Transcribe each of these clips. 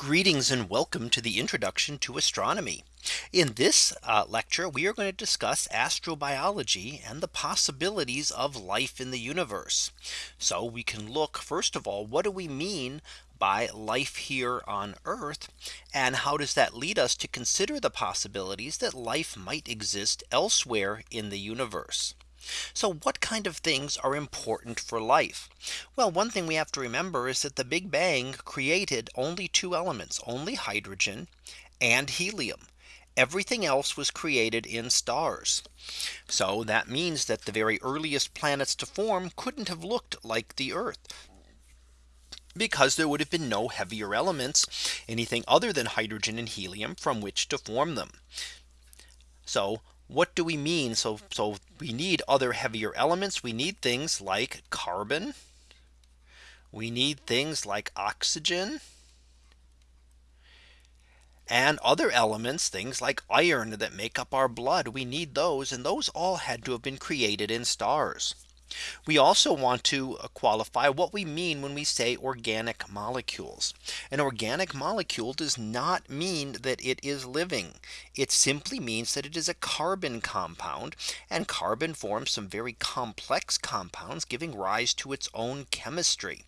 Greetings and welcome to the introduction to astronomy. In this uh, lecture, we are going to discuss astrobiology and the possibilities of life in the universe. So we can look first of all, what do we mean by life here on Earth? And how does that lead us to consider the possibilities that life might exist elsewhere in the universe? So what kind of things are important for life? Well, one thing we have to remember is that the Big Bang created only two elements, only hydrogen and helium. Everything else was created in stars. So that means that the very earliest planets to form couldn't have looked like the Earth because there would have been no heavier elements, anything other than hydrogen and helium from which to form them. So what do we mean? So, so we need other heavier elements. We need things like carbon. We need things like oxygen. And other elements, things like iron that make up our blood. We need those. And those all had to have been created in stars. We also want to uh, qualify what we mean when we say organic molecules. An organic molecule does not mean that it is living. It simply means that it is a carbon compound and carbon forms some very complex compounds giving rise to its own chemistry.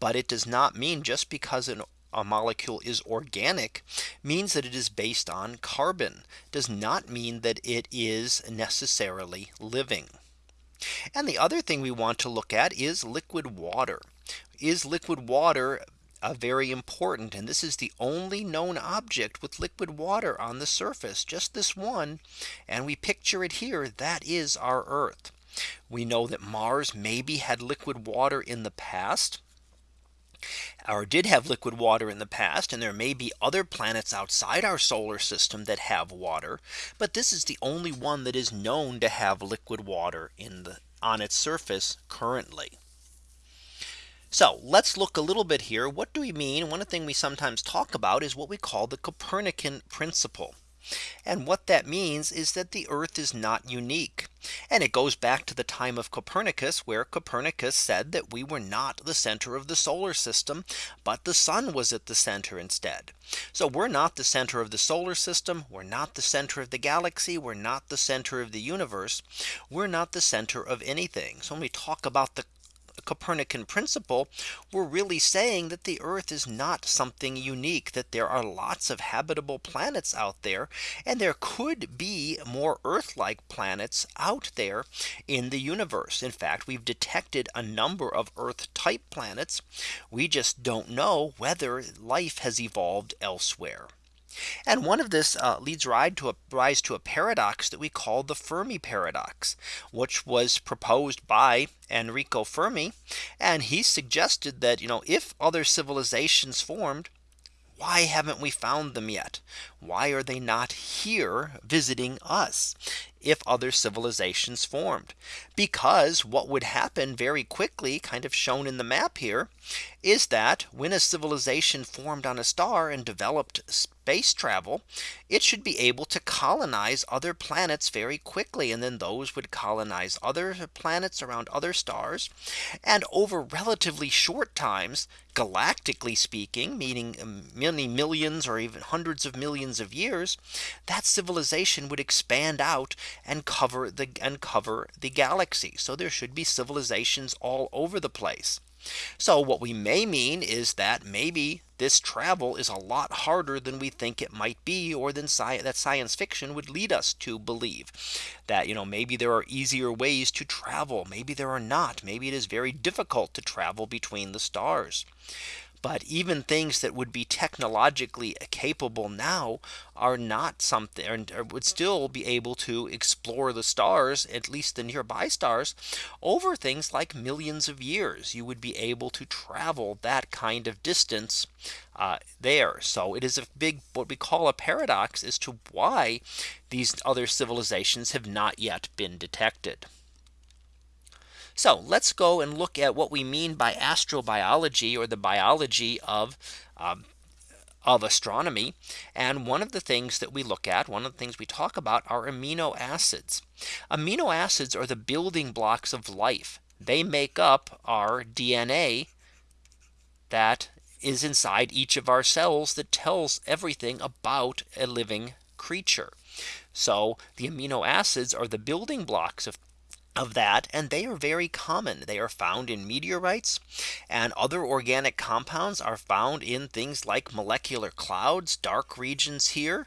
But it does not mean just because an a molecule is organic means that it is based on carbon does not mean that it is necessarily living. And the other thing we want to look at is liquid water. Is liquid water a very important and this is the only known object with liquid water on the surface just this one and we picture it here that is our Earth. We know that Mars maybe had liquid water in the past or did have liquid water in the past and there may be other planets outside our solar system that have water but this is the only one that is known to have liquid water in the on its surface currently so let's look a little bit here. What do we mean? One thing we sometimes talk about is what we call the Copernican principle. And what that means is that the Earth is not unique. And it goes back to the time of Copernicus, where Copernicus said that we were not the center of the solar system, but the sun was at the center instead. So we're not the center of the solar system. We're not the center of the galaxy. We're not the center of the universe. We're not the center of anything. So when we talk about the Copernican principle, we're really saying that the Earth is not something unique, that there are lots of habitable planets out there, and there could be more Earth like planets out there in the universe. In fact, we've detected a number of Earth type planets. We just don't know whether life has evolved elsewhere. And one of this uh, leads to a rise to a paradox that we call the Fermi paradox, which was proposed by Enrico Fermi. And he suggested that, you know, if other civilizations formed, why haven't we found them yet? Why are they not here visiting us? If other civilizations formed. Because what would happen very quickly kind of shown in the map here is that when a civilization formed on a star and developed space travel, it should be able to colonize other planets very quickly. And then those would colonize other planets around other stars. And over relatively short times, galactically speaking, meaning many millions or even hundreds of millions of years, that civilization would expand out and cover the and cover the galaxy. So there should be civilizations all over the place. So what we may mean is that maybe this travel is a lot harder than we think it might be or than sci that science fiction would lead us to believe that you know maybe there are easier ways to travel maybe there are not maybe it is very difficult to travel between the stars but even things that would be technologically capable now are not something and would still be able to explore the stars, at least the nearby stars, over things like millions of years. You would be able to travel that kind of distance uh, there. So it is a big what we call a paradox as to why these other civilizations have not yet been detected. So let's go and look at what we mean by astrobiology or the biology of um, of astronomy. And one of the things that we look at, one of the things we talk about are amino acids. Amino acids are the building blocks of life. They make up our DNA that is inside each of our cells that tells everything about a living creature. So the amino acids are the building blocks of of that and they are very common. They are found in meteorites and other organic compounds are found in things like molecular clouds dark regions here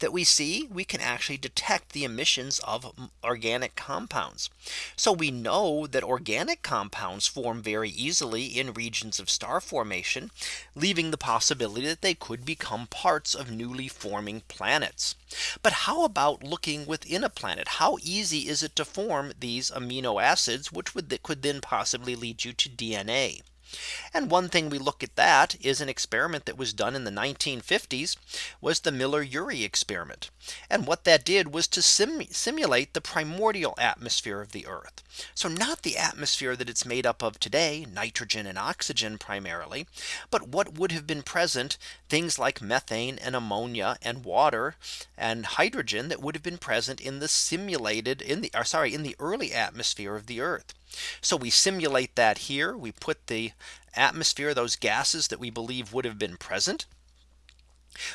that we see. We can actually detect the emissions of organic compounds. So we know that organic compounds form very easily in regions of star formation leaving the possibility that they could become parts of newly forming planets. But how about looking within a planet? How easy is it to form these amino acids, which would that could then possibly lead you to DNA. And one thing we look at that is an experiment that was done in the 1950s was the Miller Urey experiment. And what that did was to sim simulate the primordial atmosphere of the Earth. So not the atmosphere that it's made up of today, nitrogen and oxygen primarily, but what would have been present things like methane and ammonia and water and hydrogen that would have been present in the simulated in the or sorry in the early atmosphere of the Earth. So we simulate that here. We put the atmosphere, those gases that we believe would have been present.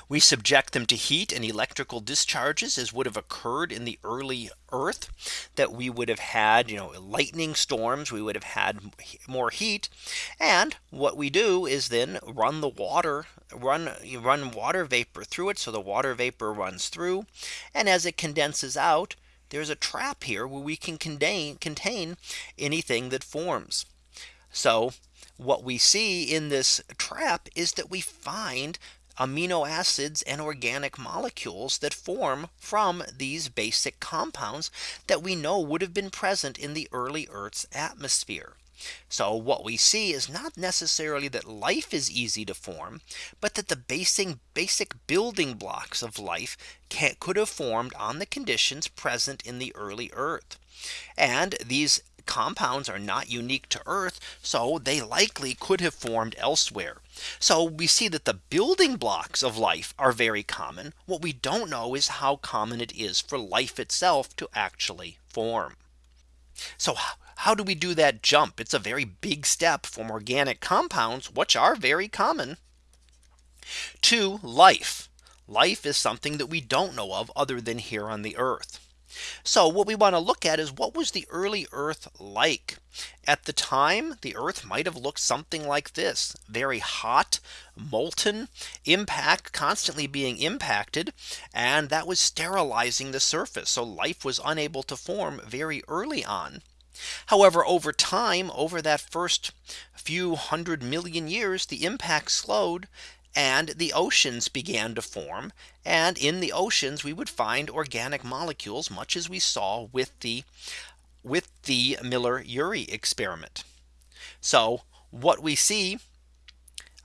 We subject them to heat and electrical discharges as would have occurred in the early Earth that we would have had, you know, lightning storms, we would have had more heat. And what we do is then run the water, run run water vapor through it. So the water vapor runs through. And as it condenses out, there's a trap here where we can contain contain anything that forms. So what we see in this trap is that we find amino acids and organic molecules that form from these basic compounds that we know would have been present in the early Earth's atmosphere. So what we see is not necessarily that life is easy to form, but that the basic basic building blocks of life can, could have formed on the conditions present in the early Earth. And these compounds are not unique to Earth. So they likely could have formed elsewhere. So we see that the building blocks of life are very common. What we don't know is how common it is for life itself to actually form. So how do we do that jump? It's a very big step from organic compounds, which are very common to life. Life is something that we don't know of other than here on the earth. So what we want to look at is what was the early Earth like? At the time, the Earth might have looked something like this very hot, molten impact constantly being impacted. And that was sterilizing the surface. So life was unable to form very early on. However, over time, over that first few hundred million years, the impact slowed and the oceans began to form. And in the oceans, we would find organic molecules, much as we saw with the with the Miller Urey experiment. So what we see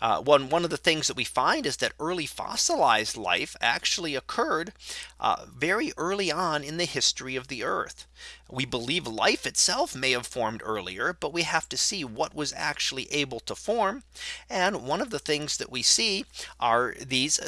uh, one one of the things that we find is that early fossilized life actually occurred uh, very early on in the history of the Earth. We believe life itself may have formed earlier, but we have to see what was actually able to form. And one of the things that we see are these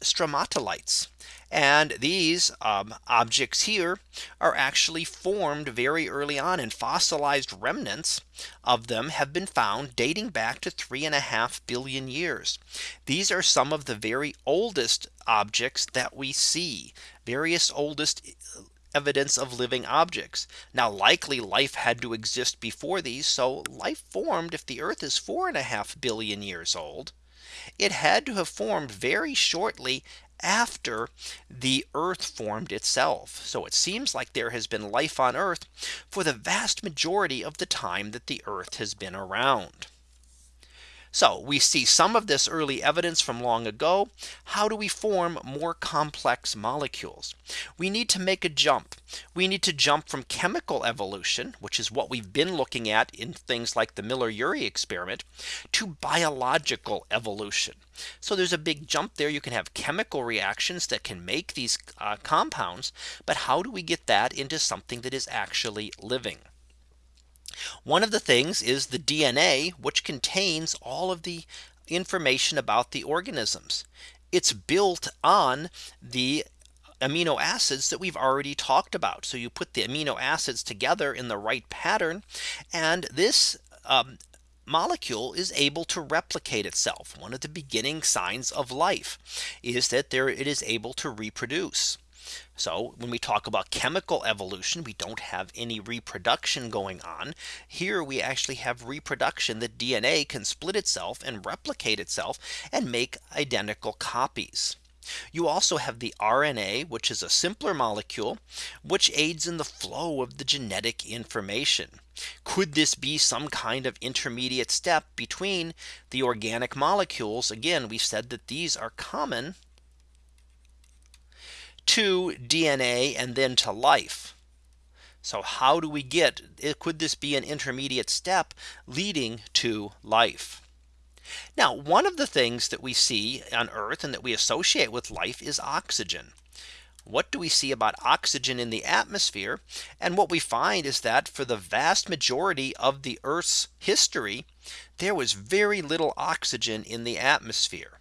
stromatolites. And these um, objects here are actually formed very early on and fossilized remnants of them have been found dating back to three and a half billion years. These are some of the very oldest objects that we see various oldest evidence of living objects. Now likely life had to exist before these. So life formed if the earth is four and a half billion years old. It had to have formed very shortly after the earth formed itself. So it seems like there has been life on earth for the vast majority of the time that the earth has been around. So we see some of this early evidence from long ago. How do we form more complex molecules? We need to make a jump. We need to jump from chemical evolution, which is what we've been looking at in things like the Miller Urey experiment to biological evolution. So there's a big jump there. You can have chemical reactions that can make these uh, compounds. But how do we get that into something that is actually living? One of the things is the DNA, which contains all of the information about the organisms. It's built on the amino acids that we've already talked about. So you put the amino acids together in the right pattern. And this um, molecule is able to replicate itself. One of the beginning signs of life is that there it is able to reproduce. So when we talk about chemical evolution, we don't have any reproduction going on. Here we actually have reproduction that DNA can split itself and replicate itself and make identical copies. You also have the RNA, which is a simpler molecule, which aids in the flow of the genetic information. Could this be some kind of intermediate step between the organic molecules? Again, we said that these are common to DNA and then to life. So how do we get eh, could this be an intermediate step leading to life? Now, one of the things that we see on Earth and that we associate with life is oxygen. What do we see about oxygen in the atmosphere? And what we find is that for the vast majority of the Earth's history, there was very little oxygen in the atmosphere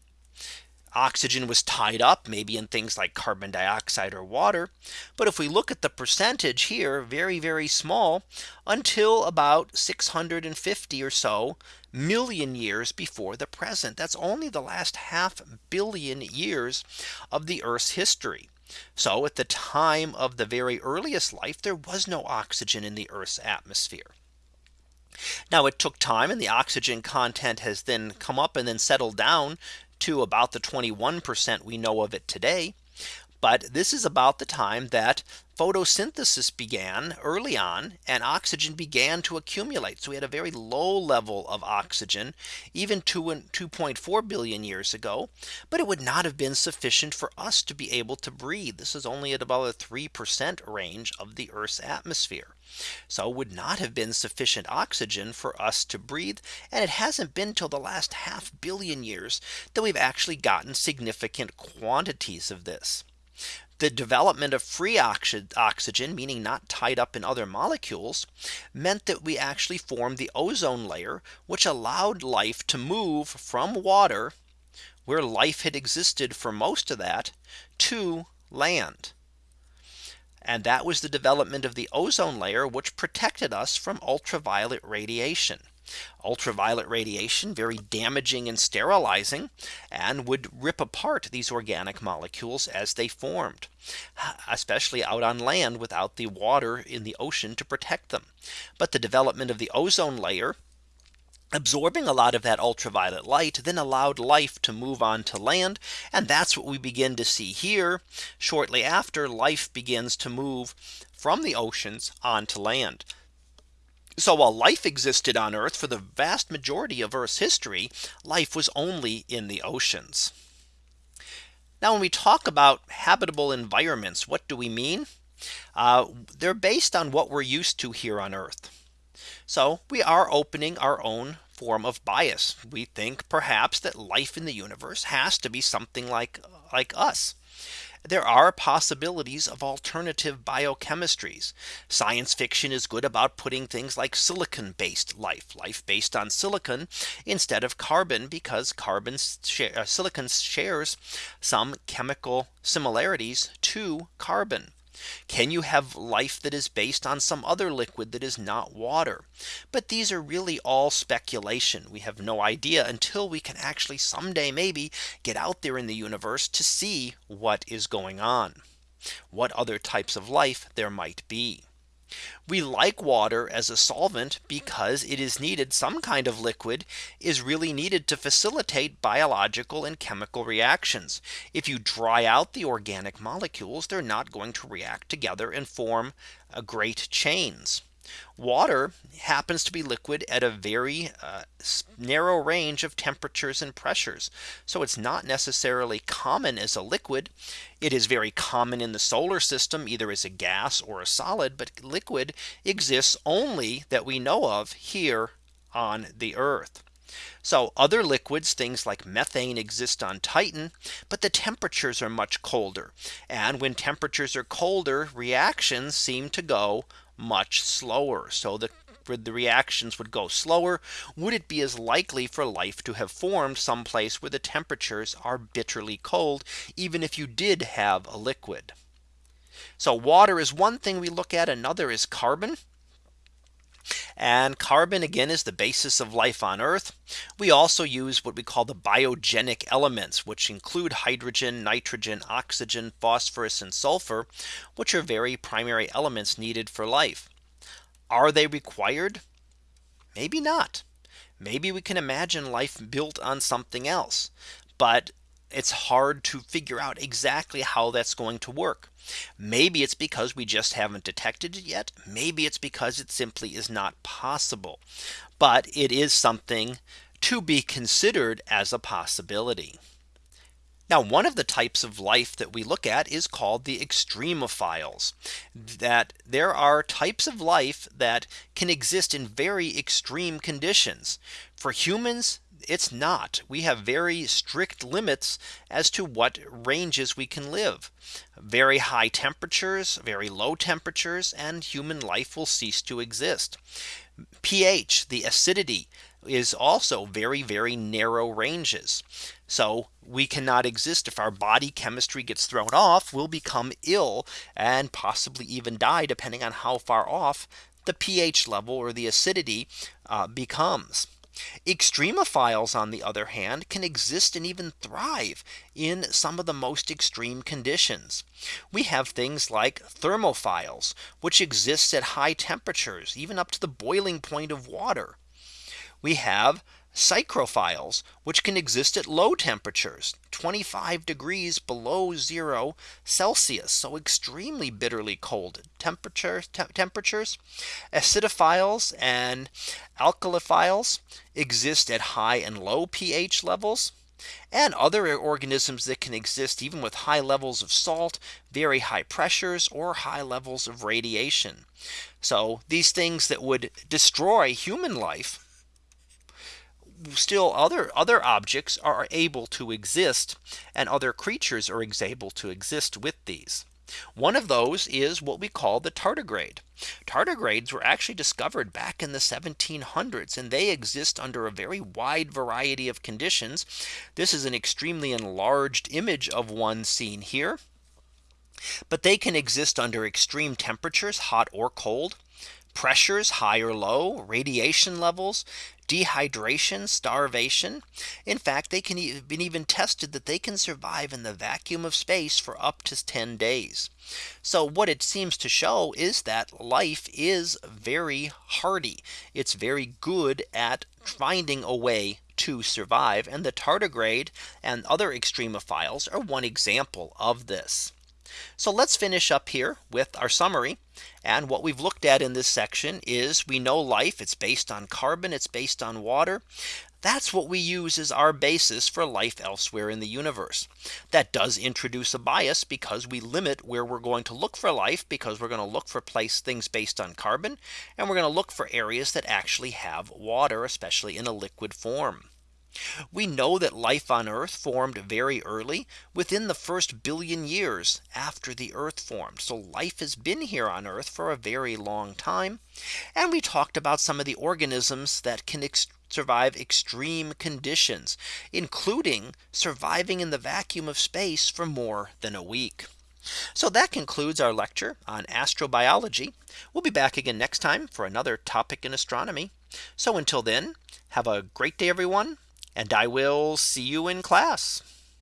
oxygen was tied up maybe in things like carbon dioxide or water. But if we look at the percentage here, very, very small until about 650 or so million years before the present. That's only the last half billion years of the Earth's history. So at the time of the very earliest life, there was no oxygen in the Earth's atmosphere. Now it took time and the oxygen content has then come up and then settled down to about the 21% we know of it today. But this is about the time that photosynthesis began early on and oxygen began to accumulate. So we had a very low level of oxygen even 2.4 billion years ago. But it would not have been sufficient for us to be able to breathe. This is only at about a 3% range of the Earth's atmosphere. So it would not have been sufficient oxygen for us to breathe. And it hasn't been till the last half billion years that we've actually gotten significant quantities of this the development of free oxygen, meaning not tied up in other molecules, meant that we actually formed the ozone layer, which allowed life to move from water, where life had existed for most of that, to land. And that was the development of the ozone layer, which protected us from ultraviolet radiation ultraviolet radiation very damaging and sterilizing and would rip apart these organic molecules as they formed especially out on land without the water in the ocean to protect them. But the development of the ozone layer absorbing a lot of that ultraviolet light then allowed life to move on to land. And that's what we begin to see here. Shortly after life begins to move from the oceans onto land. So while life existed on Earth for the vast majority of Earth's history, life was only in the oceans. Now when we talk about habitable environments, what do we mean? Uh, they're based on what we're used to here on Earth. So we are opening our own form of bias. We think perhaps that life in the universe has to be something like like us there are possibilities of alternative biochemistries. Science fiction is good about putting things like silicon based life, life based on silicon instead of carbon because carbon uh, silicon shares some chemical similarities to carbon. Can you have life that is based on some other liquid that is not water? But these are really all speculation. We have no idea until we can actually someday maybe get out there in the universe to see what is going on. What other types of life there might be. We like water as a solvent because it is needed some kind of liquid is really needed to facilitate biological and chemical reactions. If you dry out the organic molecules, they're not going to react together and form a great chains. Water happens to be liquid at a very uh, narrow range of temperatures and pressures. So it's not necessarily common as a liquid. It is very common in the solar system either as a gas or a solid but liquid exists only that we know of here on the Earth. So other liquids, things like methane exist on Titan, but the temperatures are much colder. And when temperatures are colder, reactions seem to go much slower. So the the reactions would go slower. Would it be as likely for life to have formed someplace where the temperatures are bitterly cold, even if you did have a liquid? So water is one thing we look at. Another is carbon. And carbon again is the basis of life on Earth. We also use what we call the biogenic elements, which include hydrogen, nitrogen, oxygen, phosphorus, and sulfur, which are very primary elements needed for life. Are they required? Maybe not. Maybe we can imagine life built on something else. But it's hard to figure out exactly how that's going to work. Maybe it's because we just haven't detected it yet. Maybe it's because it simply is not possible. But it is something to be considered as a possibility. Now one of the types of life that we look at is called the extremophiles that there are types of life that can exist in very extreme conditions. For humans, it's not. We have very strict limits as to what ranges we can live. Very high temperatures, very low temperatures, and human life will cease to exist. pH, the acidity is also very, very narrow ranges. So we cannot exist if our body chemistry gets thrown off, we'll become ill and possibly even die depending on how far off the pH level or the acidity uh, becomes. Extremophiles, on the other hand, can exist and even thrive in some of the most extreme conditions. We have things like thermophiles, which exists at high temperatures, even up to the boiling point of water. We have psychrophiles, which can exist at low temperatures 25 degrees below zero Celsius. So extremely bitterly cold temperature te temperatures. Acidophiles and alkaliphiles exist at high and low pH levels and other organisms that can exist even with high levels of salt, very high pressures or high levels of radiation. So these things that would destroy human life still other other objects are able to exist and other creatures are able to exist with these. One of those is what we call the tardigrade. Tardigrades were actually discovered back in the 1700s and they exist under a very wide variety of conditions. This is an extremely enlarged image of one seen here. But they can exist under extreme temperatures, hot or cold pressures high or low, radiation levels, dehydration, starvation. In fact, they can have been even tested that they can survive in the vacuum of space for up to 10 days. So what it seems to show is that life is very hardy. It's very good at finding a way to survive and the tardigrade and other extremophiles are one example of this. So let's finish up here with our summary. And what we've looked at in this section is we know life it's based on carbon it's based on water. That's what we use as our basis for life elsewhere in the universe. That does introduce a bias because we limit where we're going to look for life because we're going to look for place things based on carbon and we're going to look for areas that actually have water especially in a liquid form. We know that life on Earth formed very early within the first billion years after the Earth formed. So life has been here on Earth for a very long time. And we talked about some of the organisms that can survive extreme conditions, including surviving in the vacuum of space for more than a week. So that concludes our lecture on astrobiology. We'll be back again next time for another topic in astronomy. So until then, have a great day, everyone and I will see you in class.